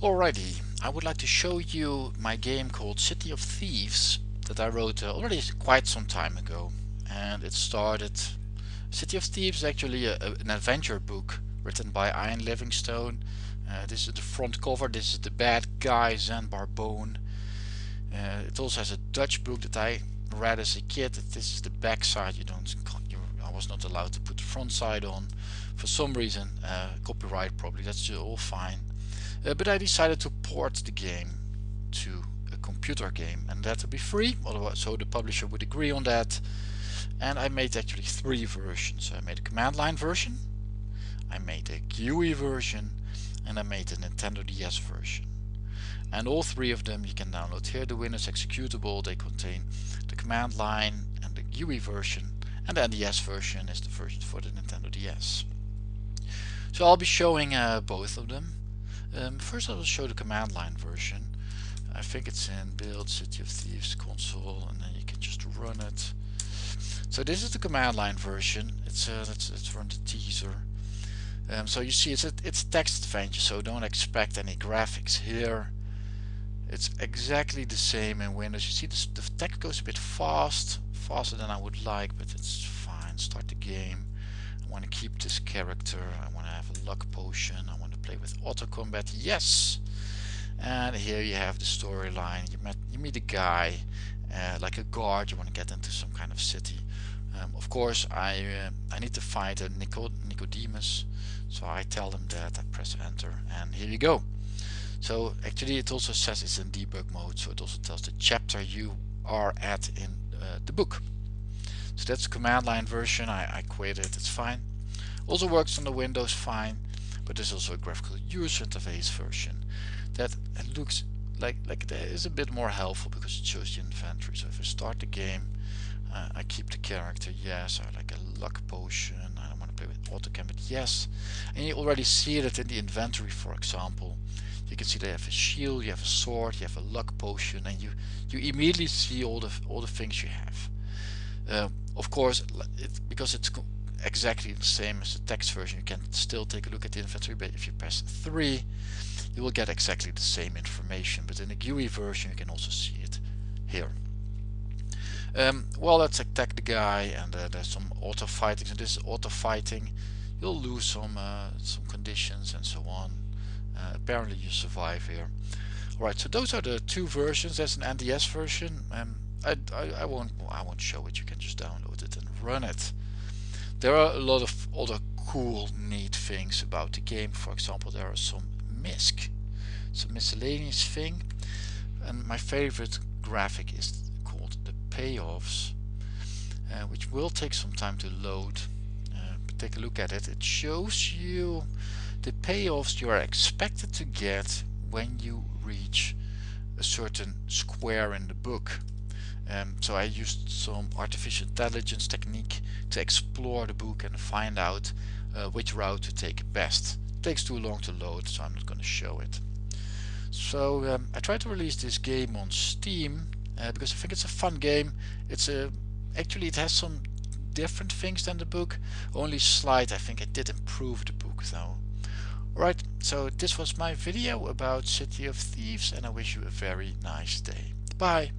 Alrighty, I would like to show you my game called City of Thieves that I wrote uh, already quite some time ago. And it started City of Thieves is actually a, a, an adventure book written by Ian Livingstone. Uh, this is the front cover, this is the bad guy Zanbar Bone uh, it also has a Dutch book that I read as a kid this is the back side you don't you, I was not allowed to put the front side on. For some reason uh, copyright probably that's all fine uh, but I decided to port the game to a computer game and that would be free so the publisher would agree on that. And I made actually three versions. I made a command line version I made a GUI version and I made a Nintendo DS version. And all three of them you can download here. The Windows executable they contain the command line and the GUI version and then the NDS version is the version for the Nintendo DS so I'll be showing uh, both of them um, first I will show the command line version. I think it's in build City of Thieves console and then you can just run it. So this is the command line version. It's uh, let's, let's run the teaser. Um, so you see it's a, it's text adventure so don't expect any graphics here. It's exactly the same in Windows. You see this, the text goes a bit fast, faster than I would like but it's fine. Start the game. I want to keep this character. I want to have a luck potion. I want to play with auto combat yes and here you have the storyline you met you meet a guy uh, like a guard you want to get into some kind of city um, of course I uh, I need to find a Nico Nicodemus so I tell them that I press enter and here you go so actually it also says it's in debug mode so it also tells the chapter you are at in uh, the book so that's command line version. I, I quit it. It's fine. Also works on the Windows fine. But there's also a graphical user interface version that looks like like that is a bit more helpful because it shows the inventory. So if I start the game uh, I keep the character yes. I like a luck potion. I don't want to play with auto but yes. And you already see that in the inventory for example. You can see they have a shield you have a sword you have a luck potion and you you immediately see all the all the things you have uh, of course it, because it's exactly the same as the text version you can still take a look at the inventory but if you press 3 you will get exactly the same information. But in the GUI version you can also see it here. Um, well let's attack the guy and uh, there's some auto fighting. So this is auto fighting you'll lose some uh, some conditions and so on. Uh, apparently you survive here. Alright so those are the two versions. There's an NDS version um, I, I, I won't I won't show it. You can just download it and run it. There are a lot of other cool neat things about the game. For example there are some misc, some miscellaneous thing. And my favorite graphic is called the payoffs uh, which will take some time to load uh, take a look at it. It shows you the payoffs you are expected to get when you reach a certain square in the book um, so I used some artificial intelligence technique to explore the book and find out uh, which route to take best. It takes too long to load so I'm not going to show it. So um, I tried to release this game on Steam uh, because I think it's a fun game. It's a actually it has some different things than the book. Only slight I think I did improve the book though. Alright, so this was my video about City of Thieves and I wish you a very nice day. Bye!